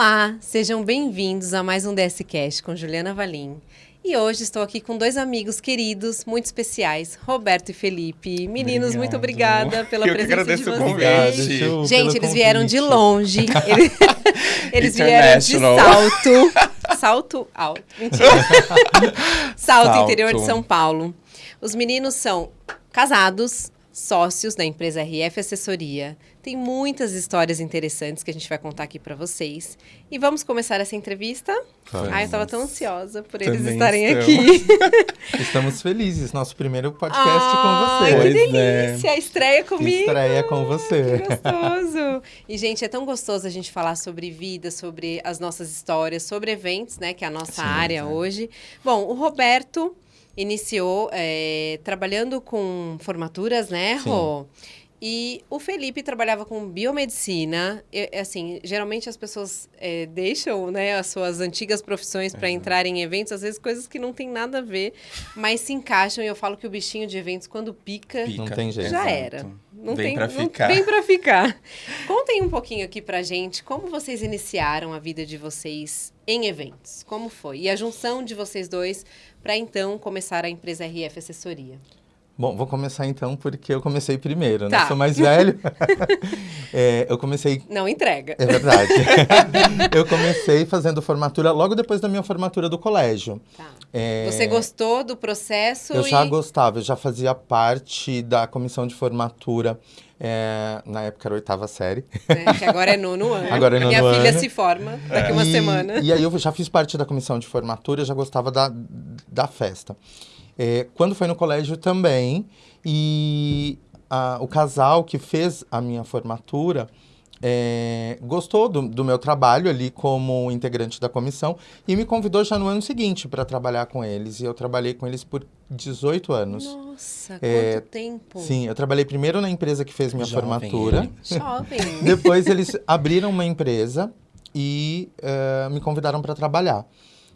Olá, sejam bem-vindos a mais um DSCast com Juliana Valim. E hoje estou aqui com dois amigos queridos, muito especiais, Roberto e Felipe. Meninos, Obrigado. muito obrigada pela Eu que presença de agradeço o vocês. Gente, eles vieram de longe. Eles, eles vieram de salto. Salto alto. Mentira. salto, Salto. interior de São Paulo. Os meninos são casados, sócios da empresa RF Assessoria. Tem muitas histórias interessantes que a gente vai contar aqui para vocês. E vamos começar essa entrevista? Vamos. Ai, eu tava tão ansiosa por eles Também estarem estamos. aqui. Estamos felizes. Nosso primeiro podcast com que você. Pois é. delícia! Estreia comigo! Estreia com você. Que gostoso! E, gente, é tão gostoso a gente falar sobre vida, sobre as nossas histórias, sobre eventos, né? Que é a nossa Sim, área exato. hoje. Bom, o Roberto iniciou é, trabalhando com formaturas, né, Sim. Rô? E o Felipe trabalhava com biomedicina. E, assim, geralmente as pessoas é, deixam né, as suas antigas profissões para entrar em eventos, às vezes coisas que não tem nada a ver, mas se encaixam. E eu falo que o bichinho de eventos, quando pica, Pica. Não tem jeito. já era. Não Vem tem, pra não- ficar. Vem pra ficar. Contem um pouquinho aqui pra gente como vocês iniciaram a vida de vocês em eventos. Como foi? E a junção de vocês dois para então começar a empresa RF Assessoria. Bom, vou começar então porque eu comecei primeiro, né? Tá. Sou mais velho. É, eu comecei. Não entrega. É verdade. eu comecei fazendo formatura logo depois da minha formatura do colégio. Tá. É, Você gostou do processo? Eu já e... gostava, eu já fazia parte da comissão de formatura. é, na época era oitava série. né, que agora é nono ano. Agora é nono Minha filha ano. se forma daqui uma e, semana. E aí eu já fiz parte da comissão de formatura, já gostava da, da festa. É, quando foi no colégio também, e a- o casal que fez a minha formatura é, gostou do, do meu trabalho ali como integrante da comissão e me convidou já no ano seguinte para trabalhar com eles. E eu trabalhei com eles por 18 anos. Nossa, quanto É, tempo. Sim, eu trabalhei primeiro na empresa que fez minha Jovem formatura. ele. Jovem. Depois eles abriram uma empresa e eh, me convidaram para trabalhar.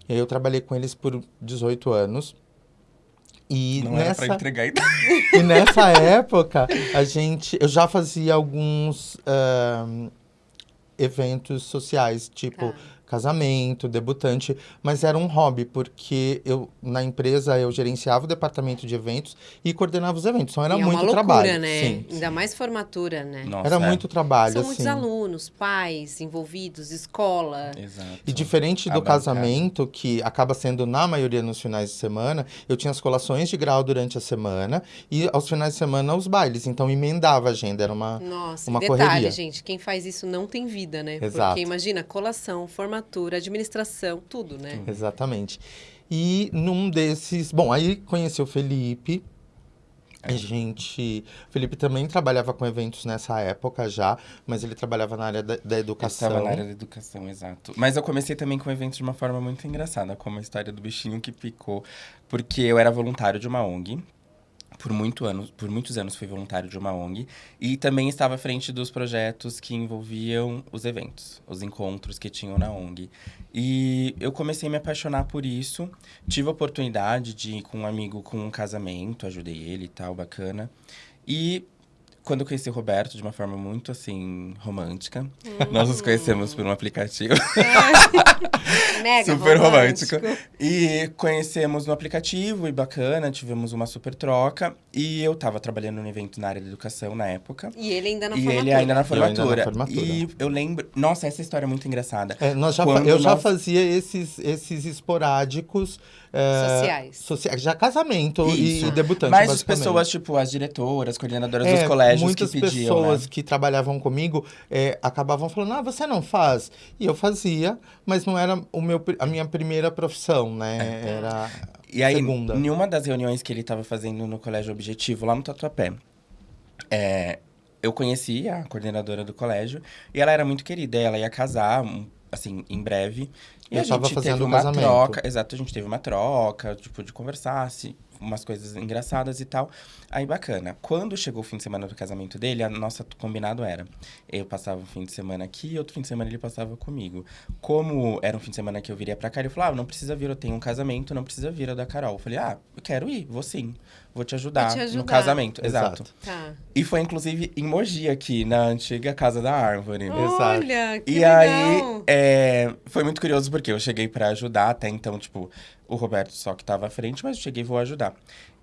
E eu trabalhei com eles por 18 anos. E Não era nessa, pra entregar idade. e nessa época, a gente, eu já fazia alguns ahn, eventos sociais, tipo Tá. Casamento, debutante, mas era um hobby, porque eu na empresa eu gerenciava o departamento de eventos e coordenava os eventos. Então era E é muito loucura, trabalho. né? Sim. Ainda mais formatura, né? Nossa, Era é. muito trabalho, São assim. muitos alunos, pais envolvidos, escola. Exato. E diferente do casamento, que acaba sendo na maioria nos finais de semana, eu tinha as colações de grau durante a semana e aos finais de semana os bailes. Então emendava a agenda, era uma. Nossa, Uma detalhe, correria. gente, quem faz isso não tem vida, né? Exato. Porque imagina, colação, formatura, administração, tudo, né? Exatamente. E num desses. Bom, aí conheci o Felipe. A gente. O Felipe também trabalhava com eventos nessa época já, mas ele trabalhava na área da, da educação. estava na área da educação, exato. Mas eu comecei também com eventos de uma forma muito engraçada, como a história do bichinho que picou. Porque eu era voluntário de uma ONG. Por, muito anos, por muitos anos fui voluntário de uma ONG. E também estava à frente dos projetos que envolviam os eventos, os encontros que tinham na ONG. E eu comecei a me apaixonar por isso. Tive a oportunidade de ir com um amigo com um casamento, ajudei ele e tal, bacana. E quando eu conheci o Roberto de uma forma muito assim romântica, nós nos conhecemos por um aplicativo Mega super romântico. E conhecemos no aplicativo e bacana, tivemos uma super troca. E eu tava trabalhando no evento na área da educação na época. E ele ainda na e formatura. ele ainda na Eu ainda na formatura. formatura. E eu lembro. Nossa, essa história é muito engraçada. É, nós já, Quando eu já nós- fazia esses, esses esporádicos. é, Sociais. socia- já casamento e, Isso. e debutante. Mas as pessoas, tipo, as diretoras, coordenadoras É, dos colégios muitas que pediam, pessoas né? que trabalhavam comigo é, acabavam falando, ah, você não faz? E eu fazia, mas não era o meu, a minha primeira profissão, né? Era E aí, segunda. em uma das reuniões que ele estava fazendo no Colégio Objetivo, lá no Tatuapé, é, eu conheci a coordenadora do colégio e ela era muito querida. Ela ia casar, assim, em breve. E Eu a gente fazendo teve uma casamento. troca. Exato, a gente teve uma troca, tipo, de conversar, se, umas coisas engraçadas e tal. Aí, bacana. Quando chegou o fim de semana do casamento dele, a nossa combinado era: eu passava um fim de semana aqui e outro fim de semana ele passava comigo. Como era um fim de semana que eu viria pra cá, ele falou: ah, não precisa vir, eu tenho um casamento, não precisa vir, é da Carol. Eu falei: ah, eu quero ir, vou sim. Vou te ajudar, Vou te ajudar. no casamento. Exato. Exato. Tá. E foi, inclusive, em Mogi aqui, na antiga Casa da Árvore. Olha, que E legal. aí, é, foi muito curioso porque eu cheguei pra ajudar, até então, tipo, o Roberto só que tava à frente, mas eu cheguei e vou ajudar.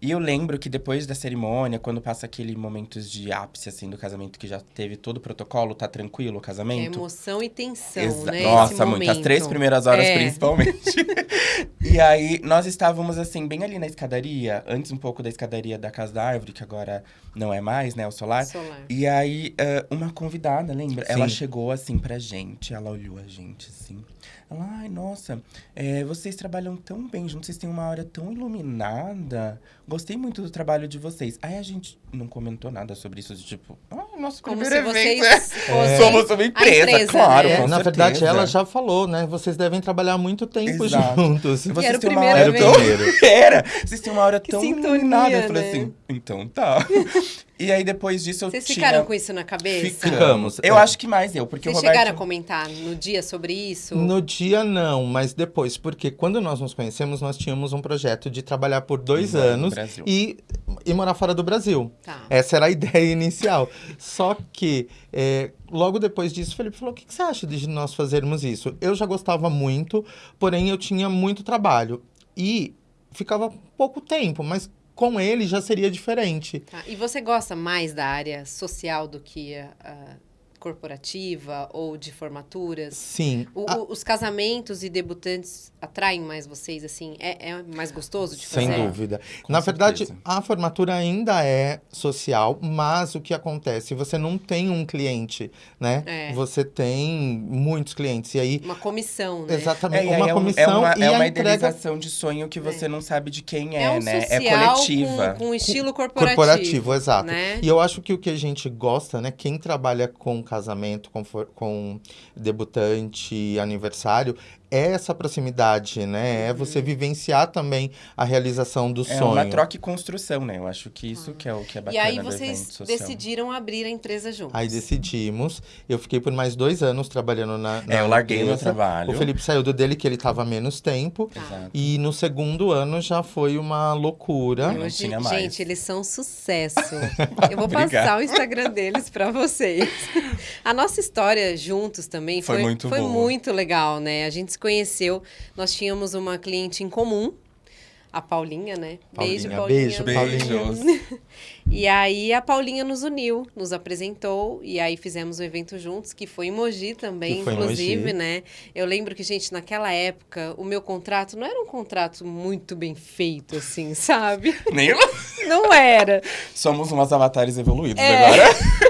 E eu lembro que depois da cerimônia, quando passa aquele momentos de ápice, assim, do casamento, que já teve todo o protocolo, tá tranquilo o É casamento. emoção e tensão, Exa- né? Nossa, Esse muito. As momento. três primeiras horas, É. principalmente. e aí, nós estávamos, assim, bem ali na escadaria, antes um pouco da escadaria da Casa da Árvore, que agora não é mais, né, o solar. Solar. E aí, eh, uma convidada, lembra? Ela Sim. chegou assim pra gente, ela olhou a gente assim. Ela, ai, nossa, eh, vocês trabalham tão bem juntos, vocês têm uma aura tão iluminada. Gostei muito do trabalho de vocês. Aí a gente não comentou nada sobre isso, de tipo, ai, nosso Como se evento. vocês é. fossem Somos uma empresa, empresa, claro, né? com na verdade, certeza. ela já falou, né? Vocês devem trabalhar muito tempo Exato. juntos. Vocês era o têm uma primeiro tão... evento. Era! Vocês têm uma aura Que tão sintonia, iluminada. Eu falei né? assim, então tá. e aí, depois disso, eu Vocês tinha... ficaram com isso na cabeça? Ficamos. Eu É. acho que mais eu, porque Vocês o Roberto... chegaram a comentar no dia sobre isso? No dia não, mas depois, porque quando nós nos conhecemos, nós tínhamos um projeto de trabalhar por dois anos e, e morar fora do Brasil. Tá. Essa era a ideia inicial. Só que é, logo depois disso, o Felipe falou: o que, que você acha de nós fazermos isso? Eu já gostava muito, porém eu tinha muito trabalho. E ficava pouco tempo, mas com ele já seria diferente. Tá. E você gosta mais da área social do que a, a corporativa ou de formaturas? Sim. O- a- os casamentos e debutantes atraem mais vocês, assim? É, é mais gostoso de fazer? Sem dúvida. Com Na verdade, certeza. a formatura ainda é social, mas o que acontece? Você não tem um cliente, né? É. Você tem muitos clientes. E aí, Uma comissão, né? exatamente, É, uma é comissão é uma, e é uma entrega idealização de sonho que você não sabe de quem é, É um né? é coletiva. Com, com estilo corporativo. corporativo, exato. Né? E eu acho que o que a gente gosta, né? Quem trabalha com casamento, com, com debutante, aniversário, é essa proximidade, né? É você vivenciar também a realização do É sonho. uma troca e construção, né? Eu acho que isso que é o que é E bacana aí do vocês decidiram abrir a empresa juntos. Aí decidimos. Eu fiquei por mais dois anos trabalhando na. na É, eu larguei meu empresa. trabalho. O Felipe saiu do dele, que ele tava menos tempo. Tá. Exato. E no segundo ano já foi uma loucura. Eu não tinha mais. gente, eles são sucesso. Eu vou Obrigado. passar o Instagram deles pra vocês. A nossa história juntos também Foi foi, muito foi boa. muito legal, né? A gente se conheceu, nós tínhamos uma cliente em comum, a Paulinha, né? beijo, Paulinha, Paulinha. beijo, Beijos. E aí a Paulinha nos uniu, nos apresentou e aí fizemos o evento juntos, que foi em Mogi também, inclusive, Mogi. né? Eu lembro que, gente, naquela época, o meu contrato não era um contrato muito bem feito, assim, sabe? Nem eu. Não era. Somos umas avatares evoluídos É. agora.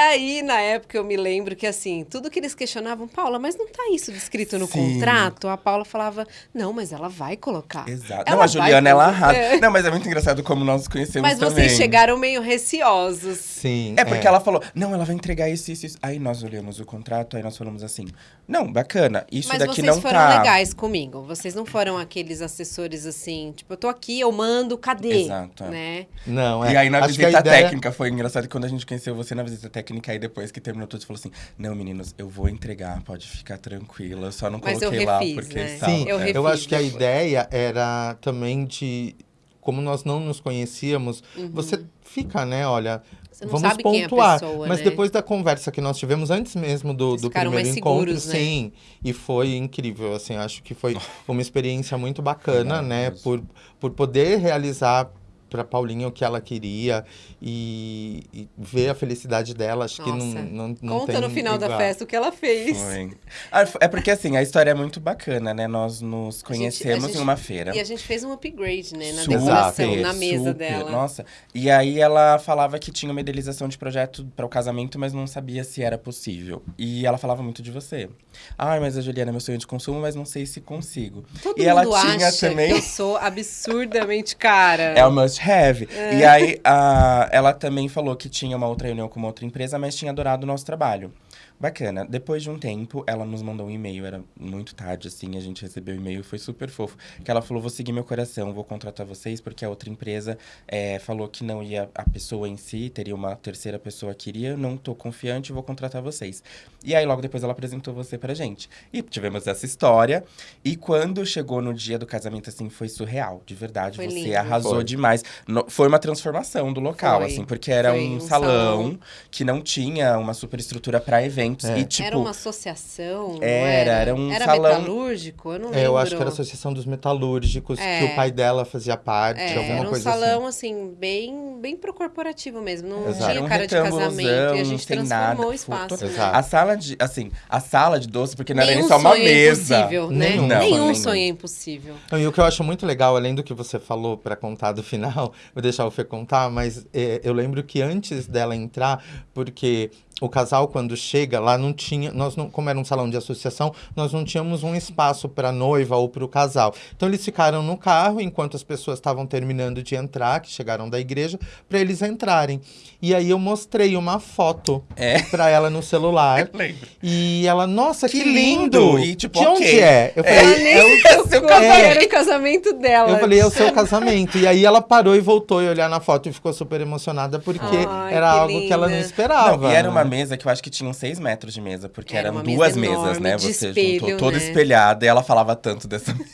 E aí, na época, eu me lembro que, assim, tudo que eles questionavam, Paula, mas não tá isso descrito no Sim. contrato? A Paula falava, não, mas ela vai colocar. Exato. Ela não, a Juliana, ela arrasa. É. Não, mas é muito engraçado como nós nos conhecemos Mas também. vocês chegaram meio receosos. Sim. É porque ela falou, não, ela vai entregar isso, isso, isso. Aí nós olhamos o contrato, aí nós falamos assim, não, bacana, isso Mas daqui vocês não foram tá... legais comigo. Vocês não foram aqueles assessores assim, tipo, eu tô aqui, eu mando, cadê? Exato, é. Né? Não, é. E aí na Acho visita ideia- técnica foi engraçado quando a gente conheceu você na visita técnica, aí depois que terminou tudo, você falou assim: Não, meninos, eu vou entregar, pode ficar tranquila. Eu só não Mas eu coloquei lá refiz, porque né? tal. Sim, Eu é. refiz eu acho que a depois. ideia era também de. Como nós não nos conhecíamos, você fica, né? Olha, Uhum. Você não vamos sabe quem é a pontuar. pessoa, mas né? depois da conversa que nós tivemos antes mesmo do, do primeiro mais encontro, seguros, né? sim. E foi incrível, assim, acho que foi uma experiência muito bacana, né? maravilhoso. Por, por poder realizar para Paulinha o que ela queria e, e ver a felicidade dela, acho que não, Nossa. não, não Conta tem no final da igual. festa o que ela fez. Foi. Ah, É porque assim, a história é muito bacana, né? Nós nos gente- conhecemos a gente- em uma feira. E a gente fez um upgrade, né, na Super, decoração, na mesa super. dela. Nossa. E aí ela falava que tinha uma idealização de projeto para o casamento, mas não sabia se era possível. E ela falava muito de você. Ai, mas a Juliana é meu sonho de consumo, mas não sei se consigo. Todo e ela mundo tinha acha também que eu sou absurdamente cara. É o must have. E aí, a, ela também falou que tinha uma outra reunião com uma outra empresa, mas tinha adorado o nosso trabalho. Bacana. Depois de um tempo, ela nos mandou um e-mail, era muito tarde, assim, a gente recebeu o e-mail, foi super fofo. Que ela falou: vou seguir meu coração, vou contratar vocês, porque a outra empresa é, falou que não ia a pessoa em si, teria uma terceira pessoa que iria, não tô confiante, vou contratar vocês. E aí, logo depois, ela apresentou você pra gente. E tivemos essa história. E quando chegou no dia do casamento, assim, foi surreal, de verdade. Foi você lindo. arrasou Foi. demais. No- foi uma transformação do local, Foi. assim, porque era um, um salão, salão. que não tinha uma superestrutura para eventos. É. E, tipo, era uma associação? não era, era um era salão- metalúrgico? Eu não lembro. É, eu acho que era a Associação dos Metalúrgicos, É. que o pai dela fazia parte, É, alguma era um coisa salão, assim. assim, bem, bem pro corporativo mesmo. Não Exato. tinha Era um cara de casamento. E a gente transformou nada. o espaço. Né? A sala de, assim, a sala de doce, porque não era nem só uma sonho é mesa. impossível, né? Nenhum. Não, Nenhum sonho é impossível. E o que eu acho muito legal, além do que você falou pra contar do final, vou deixar o Fê contar, mas é, eu lembro que antes dela entrar, porque o casal quando chega lá não tinha, nós não, como era um salão de associação, nós não tínhamos um espaço para noiva ou para o casal. Então eles ficaram no carro enquanto as pessoas estavam terminando de entrar, que chegaram da igreja, para eles entrarem. E aí eu mostrei uma foto É. para ela no celular. Lembro. E ela, nossa, que, Que lindo! lindo! E, tipo, de onde ok. é? Eu É. falei, Ela nem é o seu casamento. o casamento dela. eu falei, é o seu casamento. E aí ela parou e voltou a olhar na foto e ficou super emocionada porque Ai, era que algo que ela não linda. esperava. Não, e era uma mesa que eu acho que tinha uns seis metros de mesa, porque Era eram uma mesa duas mesas, enorme, né? Você espelho, juntou toda né? espelhada e ela falava tanto dessa mesa.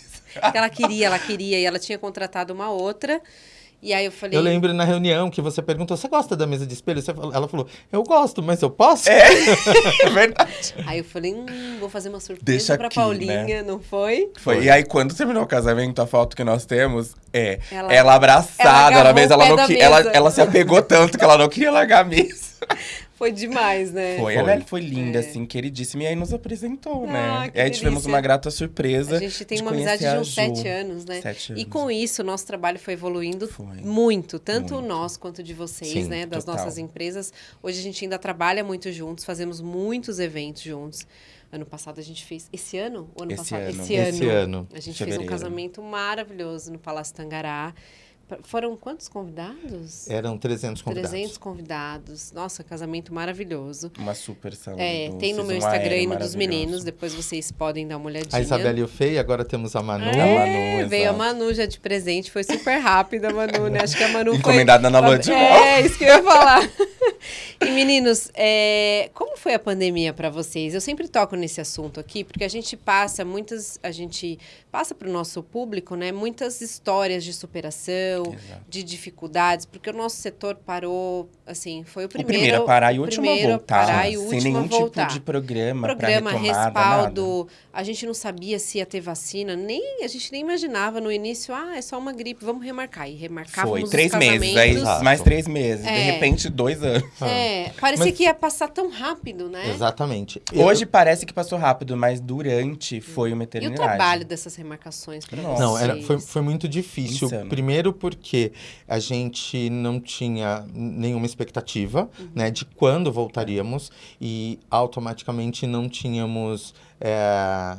Ela queria, ela queria. E ela tinha contratado uma outra. E aí eu falei... Eu lembro na reunião que você perguntou: você gosta da mesa de espelho? Você falou- ela falou: eu gosto, mas eu posso? É verdade. Aí eu falei, hum, vou fazer uma surpresa Deixa pra aqui, Paulinha, né? não foi? Foi. Foi. E aí, quando terminou o casamento, a foto que nós temos é Ela- ela, abraçada ela na mesa. Ela, não da ela, mesa. ela se apegou tanto que ela não queria largar a mesa. Foi demais, né? Foi, Foi. ela foi linda, É. assim, queridíssima. E aí nos apresentou, Ah, né? que E aí tivemos delícia. uma grata surpresa. A gente tem de uma amizade de uns sete anos, né? Sete E anos. com isso, o nosso trabalho foi evoluindo Foi. muito, tanto Muito. nós quanto de vocês, Sim, né? Das total. nossas empresas. Hoje a gente ainda trabalha muito juntos, fazemos muitos eventos juntos. Ano passado a gente fez. Esse ano? O ano Esse passado? ano. Esse, Esse ano. ano. A gente fez um casamento maravilhoso no Palácio Tangará. Foram quantos convidados? Eram 300 convidados. 300 convidados. Nossa, casamento maravilhoso. Uma super salão É, tem no meu Instagram e no dos meninos. Depois vocês podem dar uma olhadinha. A Isabela e o Fê, agora temos a Manu. É, A Manu, veio a. Manu já de presente, foi super rápida a Manu, né? Acho que a Manu foi... Encomendada na lua de mel. É, isso que eu ia falar. E meninos, é, como foi a pandemia para vocês? Eu sempre toco nesse assunto aqui, porque a gente passa muitas, a gente passa para o nosso público, né, muitas histórias de superação, Exato. de dificuldades, porque o nosso setor parou, assim, foi o O primeiro, primeiro a parar e o último a primeiro voltar. parar e o sem nenhum voltar. tipo de programa, programa, retomada, respaldo. A gente não sabia se ia ter vacina, nem a gente nem imaginava no início, ah, é só uma gripe, vamos remarcar. E nada. remarcávamos Foi três meses, aí casamentos. Exato. mais três meses. De É. repente, dois anos. É, parecia Mas- que ia passar tão rápido, né? Exatamente. Eu- Hoje parece que passou rápido, mas durante foi uma E o eternidade. trabalho dessas remarcações para Nossa. Não, era, foi, foi muito difícil. Insano. Primeiro porque a gente não tinha nenhuma expectativa, Uhum. né, de quando voltaríamos e automaticamente não tínhamos é,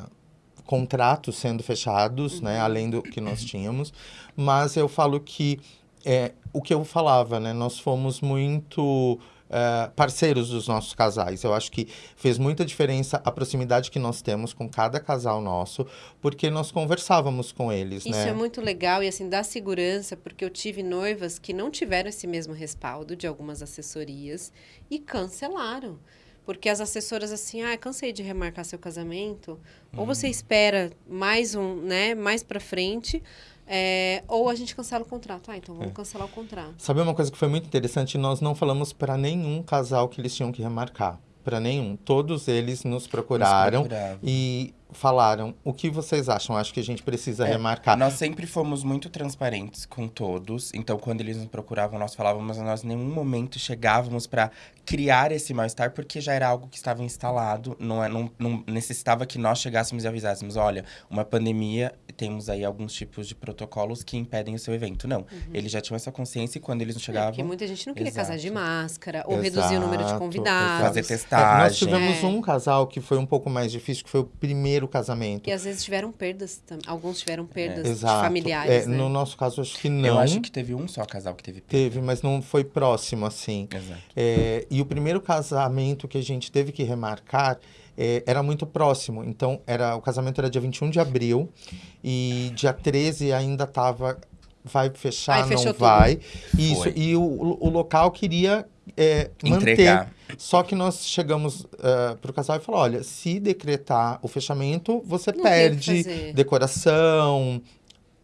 contratos sendo fechados, Uhum. né, além do que nós tínhamos. Mas eu falo que é, o que eu falava, né, nós fomos muito é, parceiros dos nossos casais. Eu acho que fez muita diferença a proximidade que nós temos com cada casal nosso, porque nós conversávamos com eles, Isso né? é muito legal e assim dá segurança, porque eu tive noivas que não tiveram esse mesmo respaldo de algumas assessorias e cancelaram. Porque as assessoras assim, ah, cansei de remarcar seu casamento, ou Uhum. você espera mais um, né, mais para frente, é, ou a gente cancela o contrato. Ah, então É. vamos cancelar o contrato. Sabe uma coisa que foi muito interessante? Nós não falamos para nenhum casal que eles tinham que remarcar. Para nenhum. Todos eles nos procuraram Nos e falaram: o que vocês acham? Acho que a gente precisa É, remarcar. Nós sempre fomos muito transparentes com todos. Então, quando eles nos procuravam, nós falávamos, mas nós em nenhum momento chegávamos para criar esse mal-estar, porque já era algo que estava instalado. Não, é- não, não necessitava que nós chegássemos e avisássemos: olha, uma pandemia, temos aí alguns tipos de protocolos que impedem o seu evento. Não. Eles já tinham essa consciência e quando eles não É, chegavam. porque muita gente não queria casar de Exato. máscara, ou reduzir o número de Exato, convidados. Fazer É, testagem. nós tivemos É. um casal que foi um pouco mais difícil, que foi o primeiro primeiro casamento. E às vezes tiveram perdas, alguns tiveram perdas de Exato. familiares, É, né? No nosso caso, acho que não. Eu acho que teve um só casal que teve. Teve, mas não foi próximo, assim. Exato. É, e o primeiro casamento que a gente teve que remarcar é, era muito próximo. Então, era, o casamento era dia 21 de abril e dia 13 ainda estava. Vai fechar, Aí não fechou tudo. vai. Isso. Foi. E o, o local queria é, manter. Entregar. Só que nós chegamos para o casal e falou: olha, se decretar o fechamento, você Não perde decoração,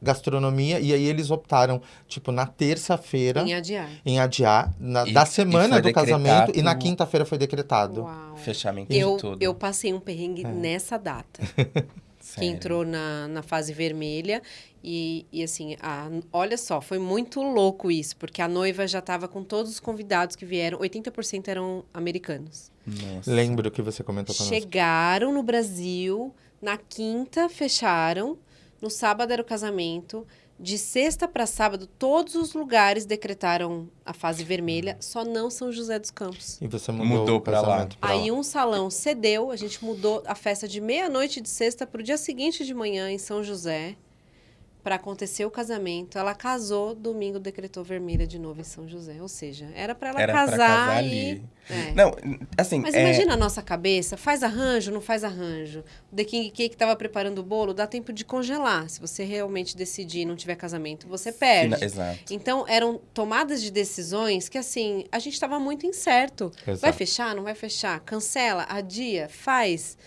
gastronomia. E aí eles optaram, tipo, na terça-feira Em adiar. em adiar na- E- da semana do casamento e na quinta-feira foi decretado. Uau. Fechamento Eu, de tudo. eu passei um perrengue É. nessa data. que entrou na, na fase vermelha. E, e assim, a, olha só, foi muito louco isso, porque a noiva já estava com todos os convidados que vieram, 80% eram americanos. Nossa. Lembro que você comentou conosco. Chegaram no Brasil, na quinta fecharam, no sábado era o casamento. De sexta para sábado, todos os lugares decretaram a fase vermelha, só não São José dos Campos. E você mudou, Mudou o pra lá. pra Aí lá. um salão cedeu, a gente mudou a festa de meia-noite de sexta para o dia seguinte de manhã em São José, para acontecer o casamento. Ela casou, domingo decretou vermelha de novo em São José. Ou seja, era para ela Era pra casar, casar e... ali. É. Não, assim. Mas é, imagina a nossa cabeça, faz arranjo, não faz arranjo. O The King Cake estava preparando o bolo, dá tempo de congelar. Se você realmente decidir e não tiver casamento, você perde. fina- Exato. Então, eram tomadas de decisões que, assim, a gente estava muito incerto. Vai Exato. fechar, não vai fechar? Cancela, adia, faz.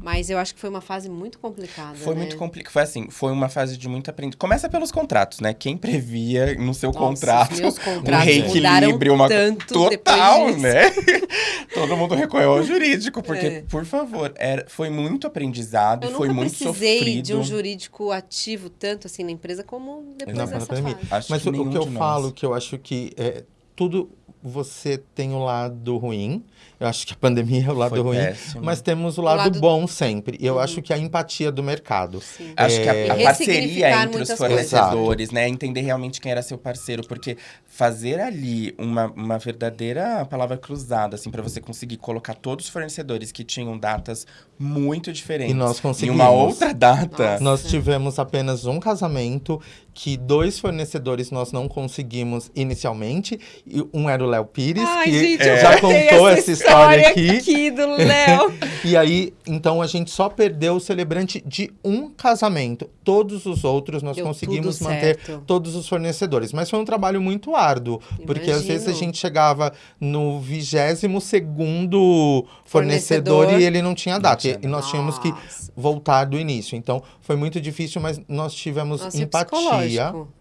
Mas eu acho que foi uma fase muito complicada. Foi né? muito complicado. Foi assim, foi uma fase de muito aprendizado. Começa pelos contratos, né? Quem previa no seu Nossa, contrato um reequilíbrio, uma tanto total, né? Todo mundo recorreu ao jurídico, porque, É. por favor, era, foi muito aprendizado, Eu foi muito precisei sofrido. de um jurídico ativo tanto assim na empresa como depois Na dessa pandemia. fase. Acho Mas que o, que eu falo, que eu acho que é, tudo você tem o lado ruim. Eu acho que a pandemia é o lado Foi ruim. péssimo. Mas temos o lado, lado- bom sempre. Eu Uhum. acho que a empatia do mercado. Sim. Acho que a, É, a E parceria entre os fornecedores, né? Entender realmente quem era seu parceiro. Porque fazer ali uma, uma verdadeira palavra cruzada, assim, pra você conseguir colocar todos os fornecedores que tinham datas muito diferentes E nós em conseguimos. uma outra data. Nossa. Nós tivemos apenas um casamento que dois fornecedores nós não conseguimos inicialmente. E um era o Léo Pires, Ai, que gente, já contou essa história aqui. do Léo. E aí, então a gente só perdeu o celebrante de um casamento. Todos os outros nós Deu conseguimos manter certo. todos os fornecedores. Mas foi um trabalho muito árduo, porque às vezes a Imagino. gente chegava no vigésimo segundo fornecedor, Fornecedor. e ele não tinha data. tinha E nós tínhamos que Nossa. voltar do início. Então foi muito difícil, mas nós tivemos Nossa, empatia. Psicológico?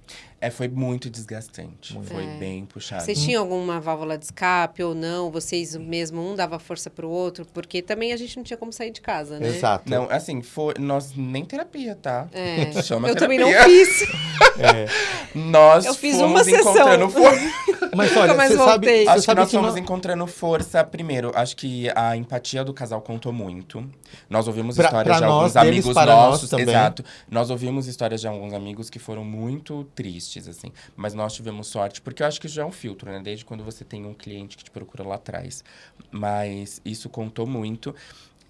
É, foi muito desgastante. Foi É. bem puxado. Vocês tinham alguma válvula de escape ou não? Vocês mesmo, um dava força pro outro? Porque também a gente não tinha como sair de casa, né? Exato. Não, assim, foi, nós nem terapia, tá? É. Chama Eu também terapia. não fiz. É. Nós Eu fiz fomos uma sessão. encontrando força. Mas olha, mais você sabe, voltei. Acho que sabe nós que fomos não- encontrando força primeiro. Acho que a empatia do casal contou muito. Nós ouvimos Pra- histórias pra de alguns nós, deles amigos nós nossos. também. Exato. Nós ouvimos histórias de alguns amigos que foram muito tristes, assim. Mas nós tivemos sorte, porque eu acho que isso já é um filtro, né? Desde quando você tem um cliente que te procura lá atrás. Mas isso contou muito.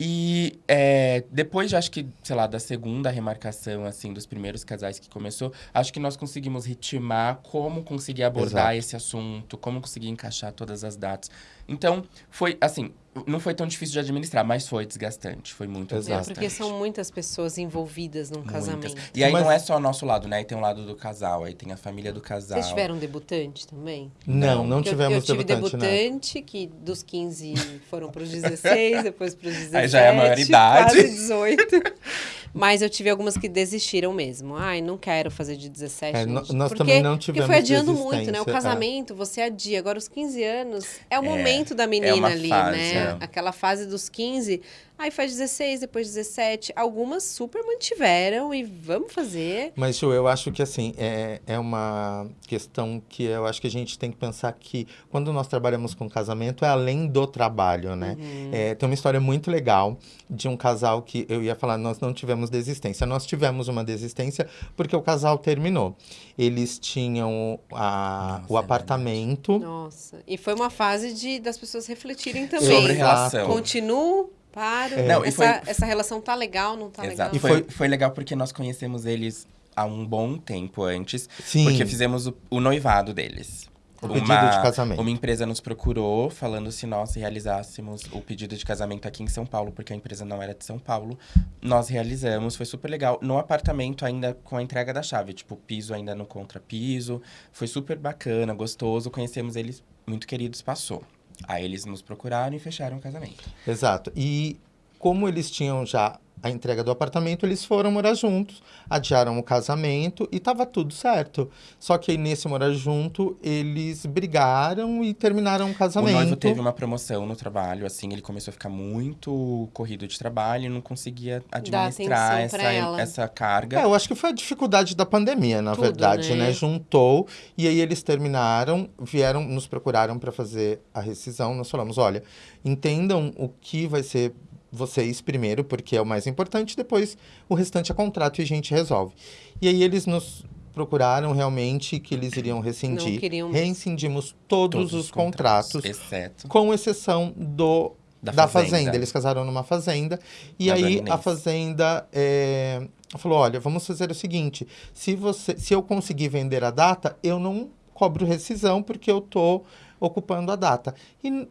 E é, depois, de, acho que, sei lá, da segunda remarcação, assim, dos primeiros casais que começou, acho que nós conseguimos ritmar como conseguir abordar Exato. esse assunto, como conseguir encaixar todas as datas. Então, foi, assim, não foi tão difícil de administrar, mas foi desgastante, foi muito É, Exato. desgastante. porque são muitas pessoas envolvidas num Muitas. casamento. E aí Mas- não é só o nosso lado, né? Aí tem o lado do casal, aí tem a família do casal. Vocês tiveram debutante também? Não, não Eu- tivemos eu, tive debutante, debutante, que dos 15 foram para os 16, depois para os 17. Aí já é a maioridade. Quase 18. Mas eu tive algumas que desistiram mesmo. Ai, não quero fazer de 17. É, no- gente. nós porque, também não Porque tivemos foi adiando muito, né? O é. casamento, você adia. Agora, os 15 anos é o É, momento da menina uma ali, fase, né? é. Aquela fase dos 15. Aí faz 16, depois 17. Algumas super mantiveram e vamos fazer. Mas, Ju, eu acho que assim, é, é uma questão que eu acho que a gente tem que pensar que quando nós trabalhamos com casamento é além do trabalho, né? Uhum. É, tem uma história muito legal de um casal que eu ia falar, nós não tivemos desistência. Nós tivemos uma desistência porque o casal terminou. Eles tinham a- Nossa, o é apartamento. Nossa. E foi uma fase de das pessoas refletirem também. Sobre relação. Continuo Paro. É. Não, e essa, foi- essa relação tá legal, não tá Exato. E legal? Foi, foi legal porque nós conhecemos eles há um bom tempo antes. Sim. Porque fizemos o, o noivado deles. O pedido de casamento. Uma empresa nos procurou falando se nós realizássemos o pedido de casamento aqui em São Paulo, porque a empresa não era de São Paulo. Nós realizamos, foi super legal. No apartamento, ainda com a entrega da chave, tipo, piso ainda no contrapiso. Foi super bacana, gostoso. Conhecemos eles, muito queridos, passou. Aí eles nos procuraram e fecharam o casamento. Exato. E como eles tinham já a entrega do apartamento, eles foram morar juntos, adiaram o casamento e tava tudo certo. Só que aí nesse morar junto, eles brigaram e terminaram o casamento. O noivo teve uma promoção no trabalho, assim, ele começou a ficar muito corrido de trabalho e não conseguia administrar essa, essa carga. É, eu acho que foi a dificuldade da pandemia, na Tudo, verdade, né? né? Juntou e aí eles terminaram, vieram, nos procuraram para fazer a rescisão. Nós falamos, olha, entendam o que vai ser vocês primeiro, porque é o mais importante, depois o restante é contrato e a gente resolve. E aí eles nos procuraram realmente que eles iriam rescindir. Não queriam mais. Rescindimos todos, os contratos, Exceto com exceção do da, da fazenda. fazenda. Eles casaram numa fazenda. E Da aí a fazenda é, falou: olha, vamos fazer o seguinte: se, você, se eu conseguir vender a data, eu não cobro rescisão, porque eu tô ocupando a data. E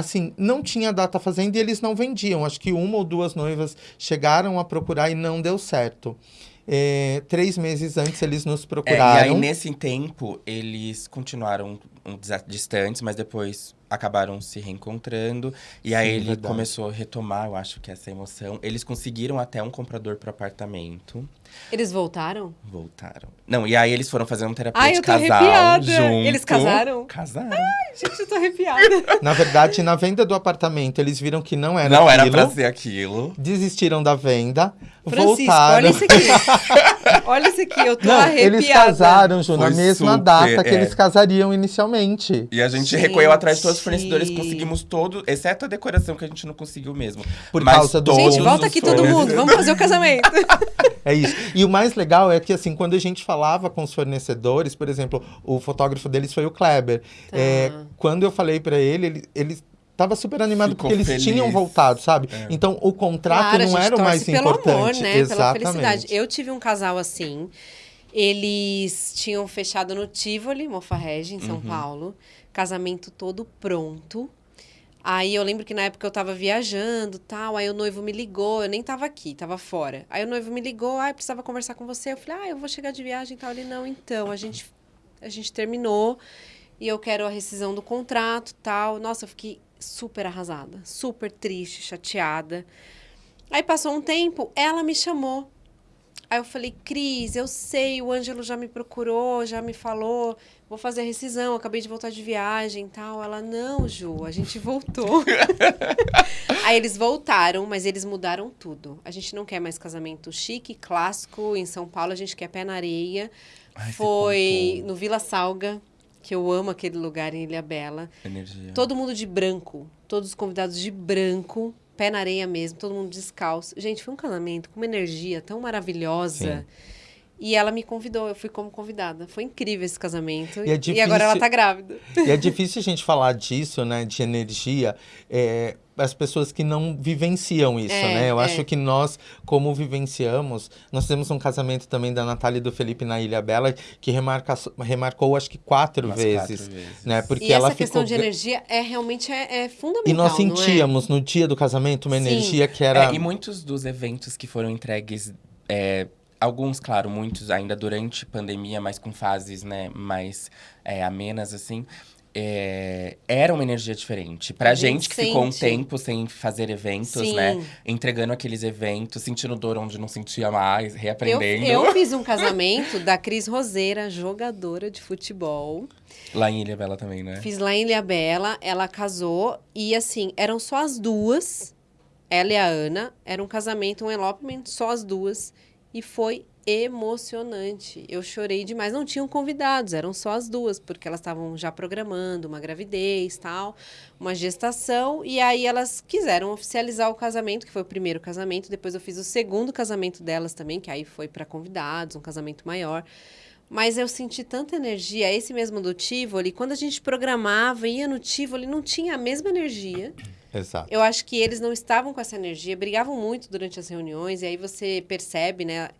assim, não tinha data fazenda e eles não vendiam. Acho que uma ou duas noivas chegaram a procurar e não deu certo. É, três meses antes eles nos É, procuraram. e aí, nesse tempo, eles continuaram um, distantes, mas depois acabaram se reencontrando. E aí Sim, ele verdade. começou a retomar, eu acho que essa emoção. Eles conseguiram até um comprador pro apartamento. Eles voltaram? Voltaram. Não, e aí eles foram fazer um terapia Ai, de eu tô casal arrepiada. junto. Eles casaram? Casaram. Gente, eu tô arrepiada. Na verdade, na venda do apartamento, eles viram que não era Não era aquilo. pra ser aquilo. desistiram da venda, Francisco, voltaram. olha isso aqui. olha isso aqui, eu tô Não, arrepiada. eles casaram, Ju, na mesma super, data que é. eles casariam inicialmente. E a gente, Gente. recorreu atrás de todos os fornecedores, conseguimos todo, exceto a decoração que a gente não conseguiu mesmo. Por Mas causa do- Gente, volta aqui todo mundo, vamos fazer o casamento. É isso. E o mais legal é que, assim, quando a gente falava com os fornecedores, por exemplo, o fotógrafo deles foi o Kleber. Tá. É, quando eu falei pra ele, ele, ele tava super animado Ficou porque eles feliz. tinham voltado, sabe? É. Então, o contrato Claro, a não gente era o mais pelo importante. amor, né? Pela Exatamente. felicidade. Eu tive um casal assim. Eles tinham fechado no Tivoli, Mofarrege, em São Uhum. Paulo. Casamento todo pronto. Aí eu lembro que na época eu tava viajando tal, aí o noivo me ligou, eu nem tava aqui, tava fora. Aí o noivo me ligou, ah, precisava conversar com você. Eu falei, ah, eu vou chegar de viagem e tal. Ele, não, então, a gente, a gente terminou e eu quero a rescisão do contrato tal. Nossa, eu fiquei super arrasada, super triste, chateada. Aí passou um tempo, ela me chamou. Aí eu falei, Cris, eu sei, o Ângelo já me procurou, já me falou, vou fazer a rescisão, acabei de voltar de viagem e tal. Ela, não, Ju, a gente voltou. Aí eles voltaram, mas eles mudaram tudo. A gente não quer mais casamento chique, clássico, em São Paulo, a gente quer pé na areia. Ai, Foi no Vila Salga, que eu amo aquele lugar em Ilha Bela. Energia. Todo mundo de branco. Todos os convidados de branco. Pé na areia mesmo, todo mundo descalço. Gente, foi um casamento com uma energia tão maravilhosa. E ela me convidou, eu fui como convidada. Foi incrível esse casamento. E é E agora ela difícil- tá grávida. E é difícil a gente falar disso, né? De energia. É, as pessoas que não vivenciam isso, É, né? Eu é. acho que nós, como vivenciamos, nós temos um casamento também da Natália e do Felipe na Ilha Bela, que remarca, remarcou acho que quatro vezes. quatro vezes. Né? Porque e ela essa questão ficou. de energia é realmente é, é fundamental. E nós é? sentíamos no dia do casamento uma Sim. energia que era. É, e muitos dos eventos que foram entregues, é, alguns, claro, muitos ainda durante pandemia, mas com fases, né, mais é, amenas, assim, é, era uma energia diferente. Pra A gente gente, que ficou um sente. tempo sem fazer eventos, Sim. né, entregando aqueles eventos, sentindo dor onde não sentia mais, Eu, reaprendendo. eu fiz um casamento da Cris Roseira, jogadora de futebol. Lá em Ilha Bela também, né? Fiz lá em Ilha Bela, ela casou e assim, eram só as duas, ela e a Ana, era um casamento, um elopement, só as duas. E foi emocionante. Eu chorei demais. Não tinham convidados, eram só as duas, porque elas estavam já programando uma gravidez, tal, uma gestação. E aí elas quiseram oficializar o casamento, que foi o primeiro casamento. Depois eu fiz o segundo casamento delas também, que aí foi para convidados, um casamento maior. Mas eu senti tanta energia, esse mesmo do Tivoli, quando a gente programava, ia no Tivoli, não tinha a mesma energia Exato. Eu acho que eles não estavam com essa energia, brigavam muito durante as reuniões, e aí você percebe, né,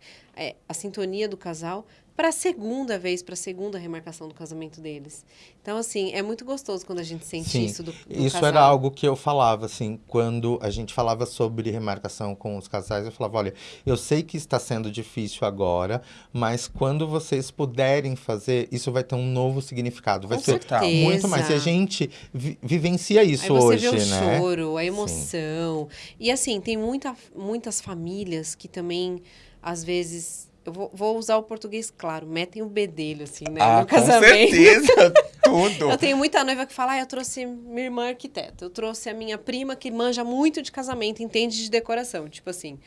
é, a sintonia do casal para a segunda vez, para a segunda remarcação do casamento deles. Então, assim, é muito gostoso quando a gente sente Sim, isso do, do Isso casal. era algo que eu falava, assim, quando a gente falava sobre remarcação com os casais, eu falava, olha, eu sei que está sendo difícil agora, mas quando vocês puderem fazer, isso vai ter um novo significado. Vai Com ser certeza. muito mais. E a gente vi- vivencia isso Aí você hoje, vê o né? choro, a emoção. E assim, tem muita, muitas famílias que também, às vezes, eu vou, vou usar o português claro, metem o bedelho, assim, né? Ah, no com casamento. certeza, tudo. Eu tenho muita noiva que fala, ah, eu trouxe minha irmã arquiteta, eu trouxe a minha prima que manja muito de casamento, entende de decoração. Tipo assim,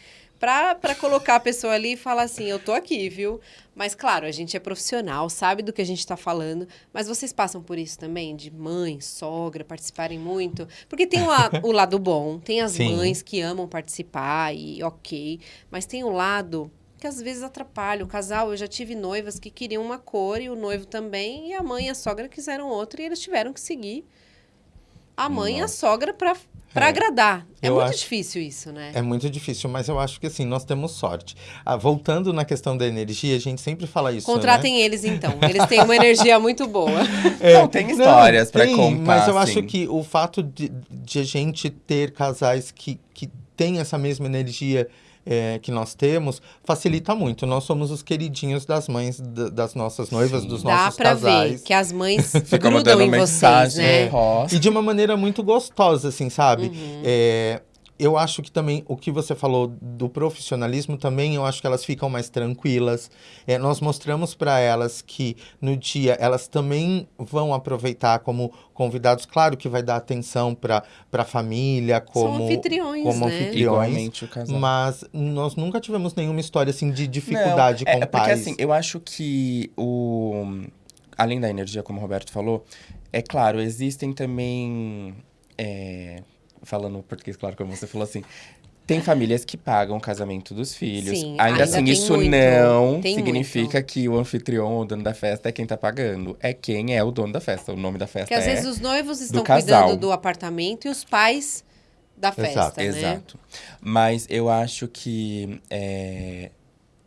pra, pra colocar a pessoa ali e falar assim, eu tô aqui, viu? Mas claro, a gente é profissional, sabe do que a gente tá falando, mas vocês passam por isso também, de mãe, sogra, participarem muito? Porque tem o, la- o lado bom, tem as Sim. mães que amam participar e ok, mas tem o lado que às vezes atrapalha. O casal, eu já tive noivas que queriam uma cor e o noivo também, e a mãe e a sogra quiseram outra e eles tiveram que seguir a mãe e a Nossa. sogra para para É. agradar. É Eu muito acho- difícil isso, né? É muito difícil, mas eu acho que assim, nós temos sorte. Ah, voltando na questão da energia, a gente sempre fala isso. né? Contratem eles então. Eles têm uma energia muito boa. Não, tem histórias pra tem, contar, Mas eu assim. acho que o fato de, de a gente ter casais que, que têm essa mesma energia é, que nós temos, facilita muito. Nós somos os queridinhos das mães da- das nossas noivas, Sim. dos Dá nossos pra casais. ver que as mães grudam em vocês, mensagem, né? posta. E de uma maneira muito gostosa, assim, sabe? Uhum. É, eu acho que também o que você falou do profissionalismo também, eu acho que elas ficam mais tranquilas. É, nós mostramos para elas que no dia elas também vão aproveitar como convidados. Claro que vai dar atenção para a família, como São anfitriões, como né? anfitriões. Igualmente o casal. Mas nós nunca tivemos nenhuma história assim de dificuldade Não, com é, é porque pais. assim, eu acho que o além da energia, como o Roberto falou, é claro, existem também é, falando português, claro, como você falou assim, tem famílias que pagam o casamento dos filhos. Sim, ainda, ainda assim, isso muito, não tem significa muito. que o anfitrião, o dono da festa, é quem tá pagando. É quem é o dono da festa. O nome da festa Porque às é... vezes os noivos estão casal. cuidando do apartamento e os pais da festa, né? Exato. Mas eu acho que é,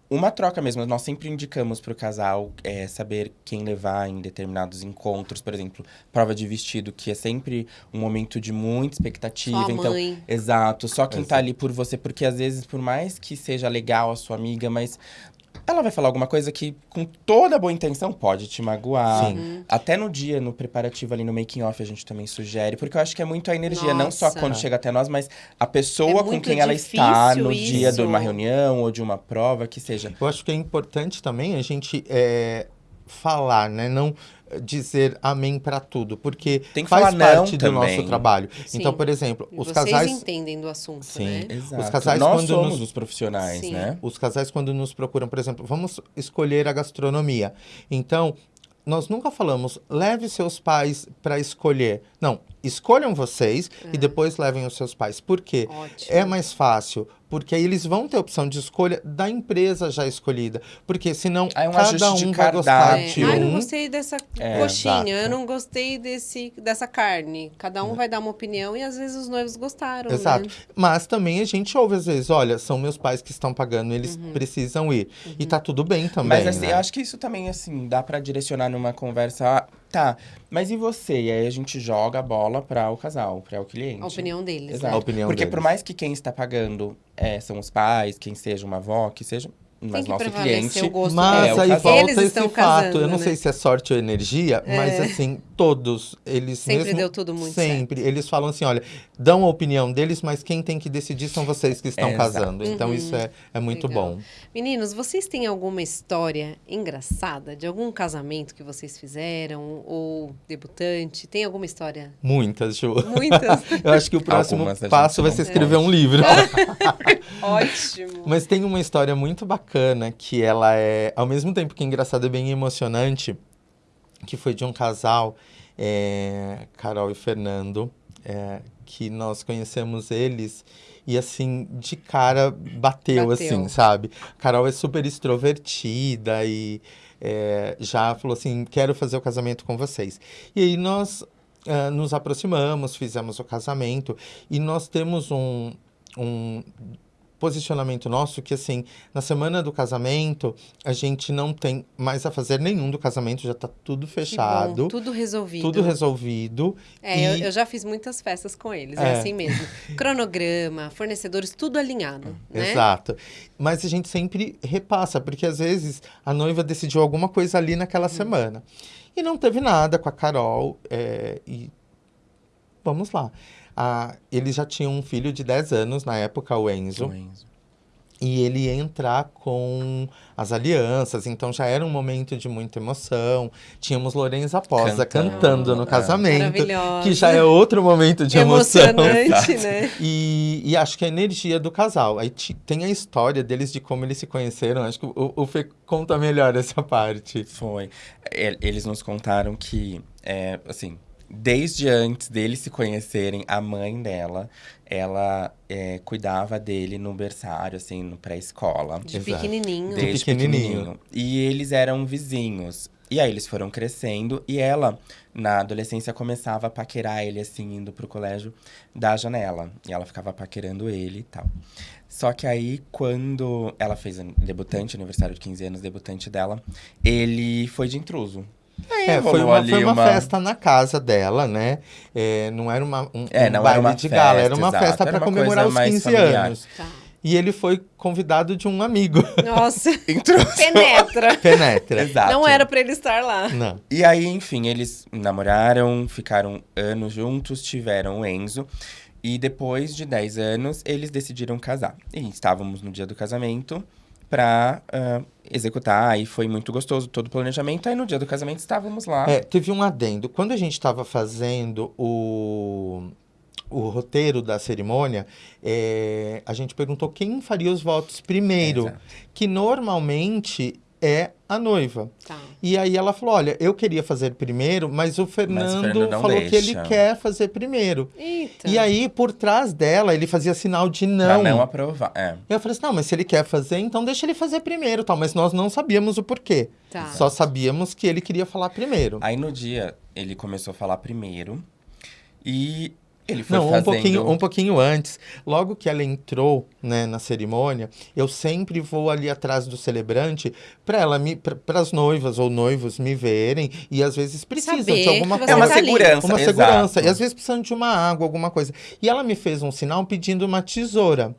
uma troca mesmo. Nós sempre indicamos para o casal é, saber quem levar em determinados encontros. Por exemplo, prova de vestido, que é sempre um momento de muita expectativa. Sua então, mãe. Exato. Só quem tá Exato. ali por você. Porque às vezes, por mais que seja legal a sua amiga, mas... Ela vai falar alguma coisa que, com toda boa intenção, pode te magoar. Sim. Uhum. Até no dia, no preparativo ali no making off, a gente também sugere. Porque eu acho que é muito a energia, não só Nossa. quando chega até nós, mas a pessoa É com quem ela está no difícil dia de uma isso. reunião ou de uma prova, que seja. Eu acho que é importante também a gente é, falar, né? Não dizer amém para tudo, porque Tem que faz falar não parte do também. nosso trabalho. Sim. Então, por exemplo, os Vocês casais entendem do assunto, Sim. né? Exato. casais, nós quando somos nos- os profissionais, Sim. né? os casais quando nos procuram, por exemplo, vamos escolher a gastronomia. Então, nós nunca falamos leve seus pais para escolher. Não, escolham vocês e depois levem os seus pais. Por quê? Ótimo. É mais fácil, porque aí eles vão ter opção de escolha da empresa já escolhida. Porque senão Ah, é um cada um de vai gostar. É. de Ai, não um. gostei dessa É, coxinha, exato. eu não gostei desse, dessa carne. Cada um vai dar uma opinião e às vezes os noivos gostaram, Exato. né? Mas também a gente ouve às vezes, olha, são meus pais que estão pagando, eles Uhum. precisam ir. E tá tudo bem também, Mas assim, né? eu acho que isso também, assim, dá pra direcionar numa conversa. Tá, mas e você? E aí a gente joga a bola para o casal, para o cliente. A opinião deles. Exato. né? A opinião Porque deles. por mais que quem está pagando é, são os pais, quem seja uma avó, que seja, Tem mas que nosso cliente. o gosto Mas É, o aí casal. volta Eles esse fato. casando, eu não né? sei se é sorte ou energia, mas É. assim, todos, eles Sempre mesmo... deu tudo muito Sempre. Eles falam assim, olha, dão a opinião deles, mas quem tem que decidir são vocês que estão É, exato. casando. Então Uhum. isso é, é muito Legal. bom. Meninos, vocês têm alguma história engraçada de algum casamento que vocês fizeram? Ou debutante? Tem alguma história? Muitas, Ju. Muitas. Eu acho que o próximo Algumas passo vai ser escrever um livro. Ótimo. Mas tem uma história muito bacana que ela é, ao mesmo tempo que engraçada, é bem emocionante, que foi de um casal, é, Carol e Fernando, é, que nós conhecemos eles e assim, de cara bateu, Bateu. assim, sabe? Carol é super extrovertida e é, já falou assim, quero fazer o casamento com vocês. E aí nós ah, nos aproximamos, fizemos o casamento e nós temos um, um posicionamento nosso que assim na semana do casamento a gente não tem mais a fazer nenhum do casamento já tá tudo fechado bom, tudo resolvido. tudo resolvido É, e- eu, eu já fiz muitas festas com eles, é, É. assim mesmo. Cronograma, fornecedores, tudo alinhado, né? Exato. Mas a gente sempre repassa, porque às vezes a noiva decidiu alguma coisa ali naquela semana. E não teve nada com a Carol. é, e vamos lá. Ah, eles já tinham um filho de 10 anos na época, o Enzo. O Enzo. E ele ia entrar com as alianças, então já era um momento de muita emoção. Tínhamos Lorenza Posa Cantando. cantando no Ah, casamento, que já é outro momento de emoção. Emocionante, né? E, e acho que a energia do casal. Aí tem a história deles de como eles se conheceram. Acho que o, o Fê conta melhor essa parte. Foi. E- Eles nos contaram que, é, assim, desde antes deles se conhecerem, a mãe dela, ela é, cuidava dele no berçário, assim, no pré-escola. De Exato. pequenininho. De Desde pequenininho. pequenininho. E eles eram vizinhos. E aí eles foram crescendo e ela, na adolescência, começava a paquerar ele, assim, indo pro colégio da janela. E ela ficava paquerando ele e tal. Só que aí, quando ela fez an- debutante, aniversário de 15 anos, debutante dela, ele foi de intruso. Aí É, foi uma, ali foi uma, festa na casa dela, né? É, não era uma, um, É, um não era baile uma de gala, era festa, uma exato. festa para uma comemorar os mais 15 familiar. anos. Tá. E ele foi convidado de um amigo. Nossa, Intruso. penetra. Penetra. Exato. Não era pra ele estar lá. Não. E aí, enfim, eles namoraram, ficaram anos juntos, tiveram o Enzo. E depois de 10 anos, eles decidiram casar. E estávamos no dia do casamento pra ah, executar. E foi muito gostoso todo o planejamento. Aí no dia do casamento estávamos lá. É, teve um adendo. Quando a gente estava fazendo o, o roteiro da cerimônia, é, a gente perguntou quem faria os votos primeiro, Exato. que normalmente é a noiva. Tá. E aí ela falou: olha, eu queria fazer primeiro, mas o Fernando, Fernando não falou que ele deixa. quer fazer primeiro. Eita. E aí, por trás dela, ele fazia sinal de Pra não. não aprovar. É. E eu falei assim: não, mas se ele quer fazer, então deixa ele fazer primeiro, tal. Mas nós não sabíamos o porquê. Tá. Só sabíamos que ele queria falar primeiro. Aí no dia, ele começou a falar primeiro. E ele foi Não, um fazendo... pouquinho, um pouquinho antes. Logo que ela entrou né, na cerimônia, eu sempre vou ali atrás do celebrante para ela me, para as noivas ou noivos me verem e às vezes precisam Saber de alguma que coisa. É uma tá segurança, Uma exato. segurança. E às vezes precisando de uma água, alguma coisa. E ela me fez um sinal pedindo uma tesoura.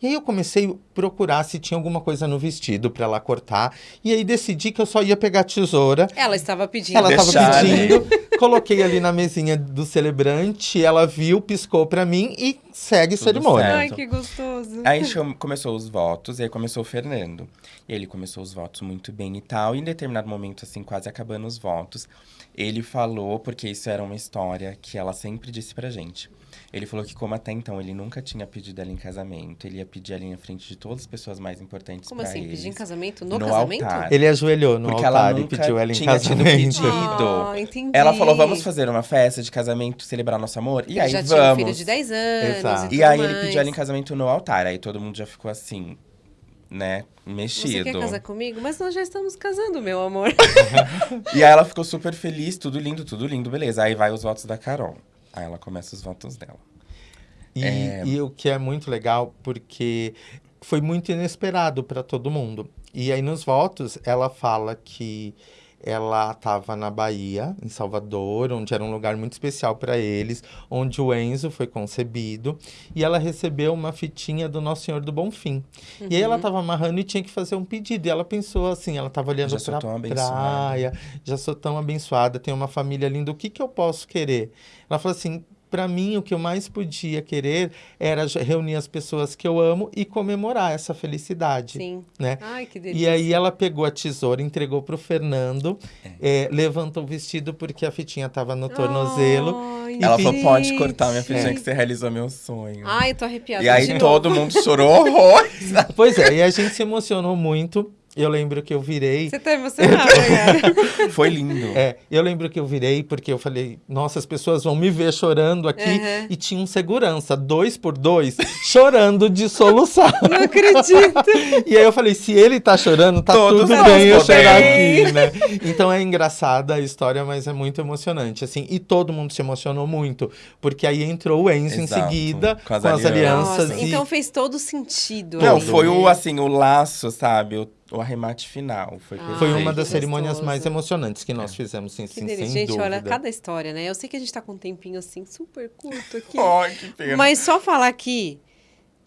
E aí eu comecei a procurar se tinha alguma coisa no vestido para ela cortar. E aí decidi que eu só ia pegar a tesoura. Ela estava pedindo. Ela estava né? pedindo, coloquei ali na mesinha do celebrante, ela viu, piscou pra mim e segue Tudo cerimônia. certo. Ai, que gostoso. Aí começou os votos, e aí começou o Fernando. E ele começou os votos muito bem e tal. E em determinado momento, assim, quase acabando os votos, ele falou, porque isso era uma história que ela sempre disse pra gente. Ele falou que, como até então ele nunca tinha pedido ela em casamento, ele ia pedir ela em frente de todas as pessoas mais importantes Como pra assim? eles. Pedir em casamento? No, No casamento? altar. Ele ajoelhou no Porque altar ela e pediu ela em tinha tido casamento. pedido. Ah, entendi. Ela falou, vamos fazer uma festa de casamento, celebrar nosso amor? E aí, já vamos. tinha um filho de 10 anos. Exato. E, E aí ele mais. pediu ela em casamento no altar. Aí todo mundo já ficou assim, né, Você mexido. quer casar comigo? Mas nós já estamos casando, meu amor. E aí ela ficou super feliz, tudo lindo, tudo lindo, beleza. Aí vai os votos da Carol. Aí ela começa os votos dela. E, É. e o que é muito legal, porque foi muito inesperado para todo mundo. E aí nos votos, ela fala que ela estava na Bahia, em Salvador, onde era um lugar muito especial para eles, onde o Enzo foi concebido, e ela recebeu uma fitinha do Nosso Senhor do Bonfim. E aí ela estava amarrando e tinha que fazer um pedido. E ela pensou assim, ela estava olhando para a praia, já sou tão abençoada, tenho uma família linda, o que que eu posso querer? Ela falou assim, para mim o que eu mais podia querer era reunir as pessoas que eu amo e comemorar essa felicidade, Sim. né? Ai, que E delícia. aí ela pegou a tesoura, entregou pro Fernando, eh, levantou o vestido porque a fitinha tava no tornozelo. Ai, ela falou, pode cortar minha fitinha É. que você realizou meu sonho. Ai, eu tô arrepiada. e aí todo mundo chorou horrores. Pois é, e a gente se emocionou muito. Eu lembro que eu virei. Você tá emocionado, cara. Foi lindo. É, eu lembro que eu virei porque eu falei, nossa, as pessoas vão me ver chorando aqui. Uhum. E tinha um segurança, dois por dois, chorando de soluçar. Não acredito. E aí eu falei, se ele tá chorando, tá Todos tudo bem eu chorar aqui, né? Então é engraçada a história, mas é muito emocionante, assim. E todo mundo se emocionou muito, porque aí entrou o Enzo em Exato, seguida, com as com as alianças. alianças. Nossa, e- então fez todo sentido. Não, aí, foi o, né? assim, o laço, sabe? O, o arremate final. Foi, Ah, Foi uma das cerimônias gostoso. mais emocionantes que nós fizemos, sim, sim, sem Gente, dúvida. olha, cada história, né? Eu sei que a gente tá com um tempinho assim, super curto aqui. Ai, que pena. Mas só falar aqui,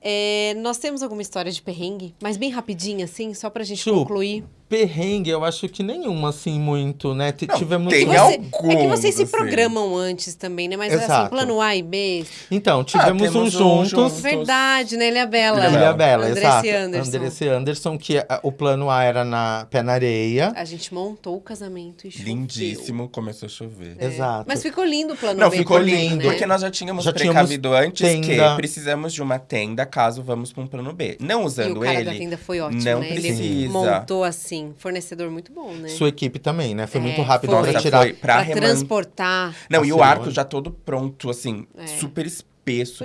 é, nós temos alguma história de perrengue, mas bem rapidinho, assim, só pra gente Chu, concluir. Perrengue, eu acho que nenhuma, assim, muito, né? T- Não, Tivemos... tem Você- alguns, é que vocês se assim. programam antes também, né? Mas assim, Exato. plano A e B. Então, tivemos temos um um juntos... juntos. Verdade, né? Ilha Bela. Ilha Ilha Bela, Andressa exato. e Anderson. Andressa e Anderson, que a- o plano A era na Pé na Areia. A gente montou o casamento e choveu. Lindíssimo, começou a chover. É. Exato. Mas ficou lindo o plano Não, B. ficou também, lindo, né? Porque nós já tínhamos Já tínhamos precavido antes tenda. que precisamos de uma tenda caso vamos para um plano B. Não E usando o cara ele. da tenda foi ótimo, não né? Ele precisa. montou assim, fornecedor muito bom, né? Sua equipe também, né? Foi É, muito rápido foi. pra tirar. foi pra, Pra reman- transportar. Não, e o arco já todo pronto, assim, É. super espesso,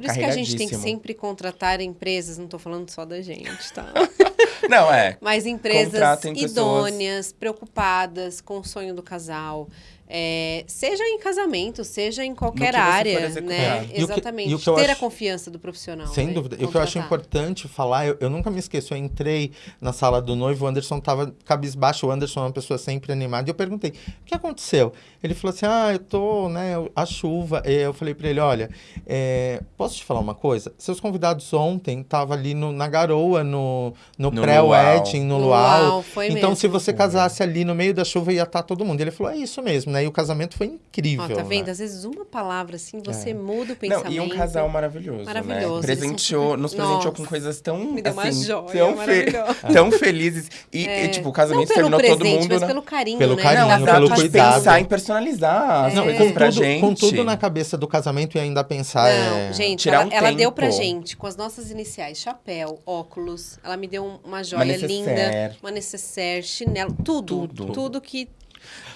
Por isso que a gente tem que sempre contratar empresas, não tô falando só da gente, tá? Não, é. Mas empresas Contratem pessoas. idôneas, preocupadas com o sonho do casal. É, seja em casamento, seja em qualquer área, né? É. E o que- Exatamente. e o Ter a acho- confiança do profissional. Sem né? dúvida. E o que eu acho importante falar, eu, eu nunca me esqueço, eu entrei na sala do noivo, o Anderson tava cabisbaixo, o Anderson é uma pessoa sempre animada, e eu perguntei, o que aconteceu? Ele falou assim, ah, eu tô, né, a chuva. E eu falei pra ele, olha, é, posso te falar uma coisa? Seus convidados ontem estavam ali no- na garoa, no, no, No pré-wedding, no No luau. luau, foi então, mesmo. se você casasse ali no meio da chuva, ia estar todo mundo. Ele falou, é isso mesmo, né? E o casamento foi incrível. Ó, tá vendo? né? Às vezes uma palavra assim, você É. muda o Não, pensamento. e um casal maravilhoso, Maravilhoso, né? eles são Presenteou, super- nos presenteou Nossa. com coisas tão, Me deu uma assim, joia tão, fe- maravilhosa. tão felizes. E, É. e, tipo, o Não casamento terminou presente, todo mundo, mas né? pelo carinho, Pelo né? carinho, Não, pelo de cuidado. pensar em personalizar as Não, coisas com pra tudo, gente. com tudo na cabeça do casamento e ainda pensar. Não, é... gente, tirar ela, um ela deu pra gente com as nossas iniciais, chapéu, óculos, ela me deu um- uma joia necessaire. linda, uma necessaire, chinelo, tudo, Tudo. tudo, que...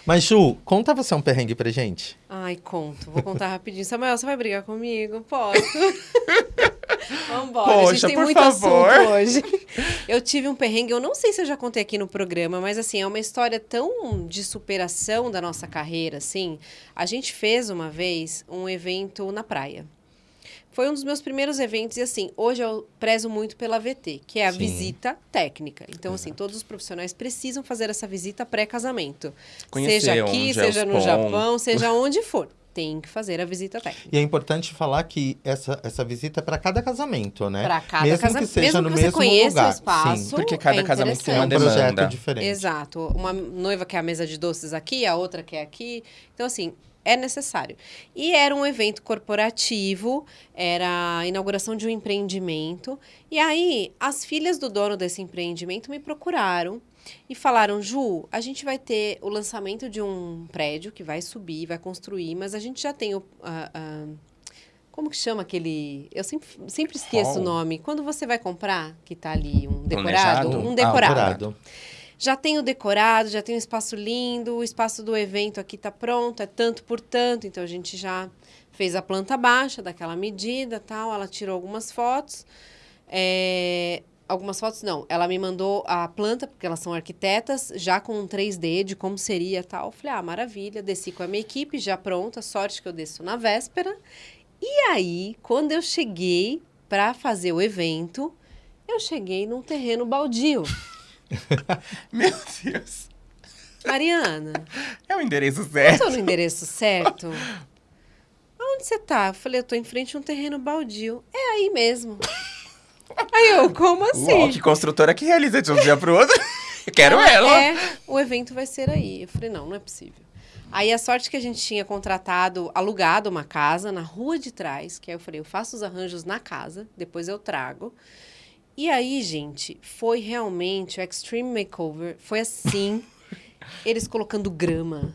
Mas, Ju, conta você um perrengue pra gente. Ai, conto, vou contar rapidinho. Samuel, você vai brigar comigo? Posso? Vambora, a gente Poxa, tem por muito favor. assunto hoje. Eu tive um perrengue, eu não sei se eu já contei aqui no programa, mas assim, é uma história tão de superação da nossa carreira, assim. A gente fez uma vez um evento na praia. Foi um dos meus primeiros eventos e assim, hoje eu prezo muito pela VT, que é a Sim. visita técnica. Então, assim, todos os profissionais precisam fazer essa visita pré-casamento. Conhecer Seja aqui, é seja no pontos. Japão, seja onde for. Tem que fazer a visita técnica. E é importante falar que essa, essa visita é para cada casamento, né? Para cada mesmo casamento. que seja mesmo no que você mesmo conheça lugar. o espaço. Sim, Porque cada é casamento tem é uma um interessante. projeto diferente. Exato. Uma noiva quer a mesa de doces aqui, a outra quer aqui. Então, assim, é necessário. E era um evento corporativo, era a inauguração de um empreendimento. E aí, as filhas do dono desse empreendimento me procuraram e falaram: Ju, a gente vai ter o lançamento de um prédio que vai subir, vai construir, mas a gente já tem o. a- a- como que chama aquele. Eu sempre, sempre esqueço Hall? o nome. Quando você vai comprar, que tá ali um decorado, Planejado? um Ah, decorado. decorado. Já tem o decorado, já tem um espaço lindo, o espaço do evento aqui tá pronto, é tanto por tanto, então a gente já fez a planta baixa daquela medida tal. Ela tirou algumas fotos. é, algumas fotos não, ela me mandou a planta, porque elas são arquitetas, já com um 3D de como seria tal. Falei, ah, maravilha, desci com a minha equipe, já pronta, sorte que eu desço na véspera. E aí, quando eu cheguei para fazer o evento, eu cheguei num terreno baldio. Meu Deus. Mariana, É o endereço eu certo. tô no endereço certo? Aonde você tá? Eu falei, eu tô em frente a um terreno baldio. É aí mesmo. Aí eu, como assim? Uau, que construtora que realiza de um dia pro outro. Eu quero ela. É, o evento vai ser aí. Eu falei, não, não é possível. Aí a sorte que a gente tinha contratado, alugado uma casa na rua de trás, que aí eu falei, eu faço os arranjos na casa, depois eu trago. E aí, gente, foi realmente o Extreme Makeover. Foi assim, eles colocando grama,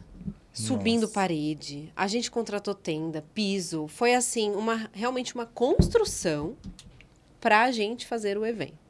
subindo Nossa. parede. A gente contratou tenda, piso. Foi assim, uma realmente uma construção para a gente fazer o evento.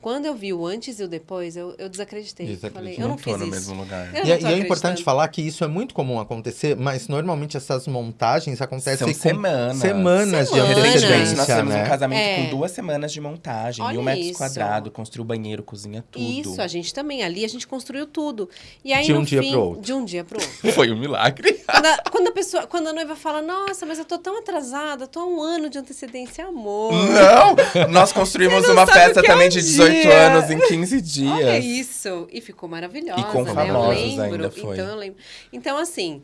Quando eu vi o antes e o depois, eu, eu desacreditei. Falei, eu não fiz no isso. mesmo lugar. Eu E, não é- e é importante falar que isso é muito comum acontecer, mas normalmente essas montagens acontecem São com semanas. semanas de Semanas. Recentemente, nós antecedência, tivemos né? um casamento É. com duas semanas de montagem, Olha mil metros isso. quadrados, construiu banheiro, cozinha, tudo. Isso, a gente também. Ali a gente construiu tudo. E aí, De um no dia fim, pro outro. De um dia pro outro. Foi um milagre. quando, a, quando a pessoa, quando a noiva fala, nossa, mas eu tô tão atrasada, tô há um ano de antecedência, amor. Não! Nós construímos não uma festa é também um de 18 dia. anos em 15 dias. Olha isso! E ficou maravilhosa, E com né? famosos eu lembro. ainda foi. Então, eu lembro. Então, assim,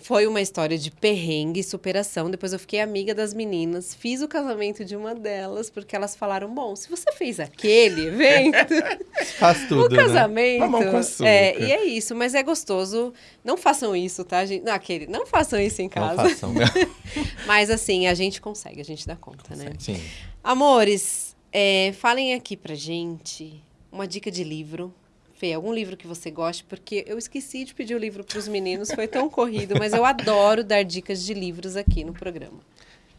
foi uma história de perrengue e superação. Depois eu fiquei amiga das meninas, fiz o casamento de uma delas, porque elas falaram: bom, se você fez aquele evento, Faz tudo, o né? casamento. Mamão com açúcar. É, e é isso, mas é gostoso. Não façam isso, tá, gente? Não, aquele, não façam isso em Não casa. façam. Mas assim, a gente consegue, a gente dá conta, né? Sim. Amores, é, falem aqui pra gente uma dica de livro. Fê, algum livro que você goste, porque eu esqueci de pedir o livro pros meninos, foi tão corrido, mas eu adoro dar dicas de livros aqui no programa.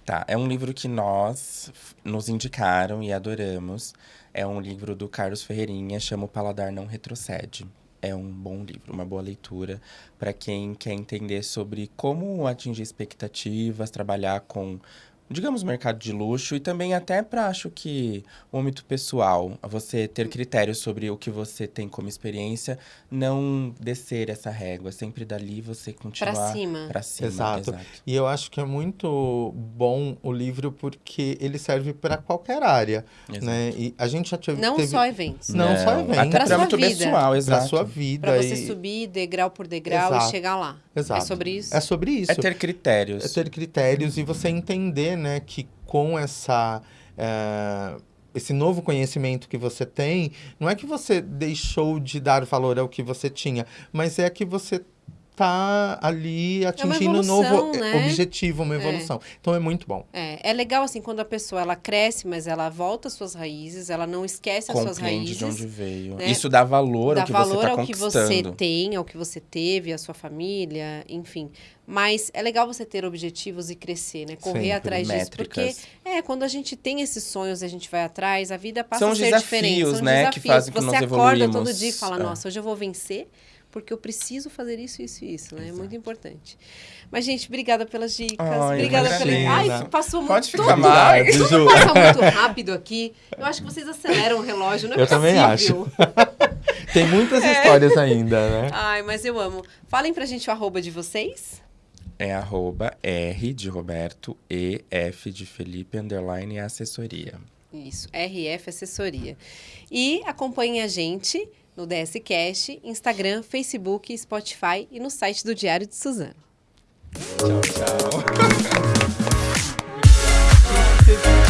Tá, é um livro que nós nos indicaram e adoramos. É um livro do Carlos Ferreirinha, chama O Paladar Não Retrocede. É um bom livro, uma boa leitura para quem quer entender sobre como atingir expectativas, trabalhar com, digamos, mercado de luxo e também até para, acho que, o âmbito pessoal, você ter critérios sobre o que você tem como experiência, não descer essa régua, sempre dali você continuar Pra cima. Pra cima, Exato. exato. E eu acho que é muito bom o livro porque ele serve para qualquer área, Exato. né? E a gente já teve, Não teve só eventos. Não, só eventos. Até sua muito vida. pessoal, para exato. sua vida Pra você e subir degrau por degrau Exato. e chegar lá. Exato. É sobre isso? é sobre isso. É ter critérios. É ter critérios e você entender, né, que com essa eh, esse novo conhecimento que você tem, não é que você deixou de dar valor ao que você tinha, mas é que você tá ali atingindo um evolução, novo eh, né? objetivo, uma evolução. Então é muito bom. É, é legal assim quando a pessoa ela cresce, mas ela volta às suas raízes, ela não esquece as suas Compreende raízes. de onde veio. né? Isso dá valor dá ao que valor você tá ao que você tem, ao que você teve, à sua família, enfim. Mas é legal você ter objetivos e crescer, né? Correr Sempre, atrás disso. Porque, Métricas. é, quando a gente tem esses sonhos e a gente vai atrás, a vida passa São a ser diferente. desafios, São né, desafios. que fazem com que você nós acorda todo dia e fala, É. nossa, hoje eu vou vencer porque eu preciso fazer isso, isso e isso, né? É muito importante. Mas, gente, obrigada pelas dicas. Ai, obrigada pela... Ai, passou muito Pode ficar tudo mais. Ju. Passa muito rápido aqui. Eu acho que vocês aceleram o relógio, não é Eu também possível. Tem muitas histórias ainda, né? Ai, mas eu amo. Falem pra gente o arroba de vocês. É arroba R de Roberto e F de Felipe, underline assessoria. Isso, RF Assessoria. E acompanhem a gente no DS Cash, Instagram, Facebook, Spotify e no site do Diário de Suzano. Tchau, tchau.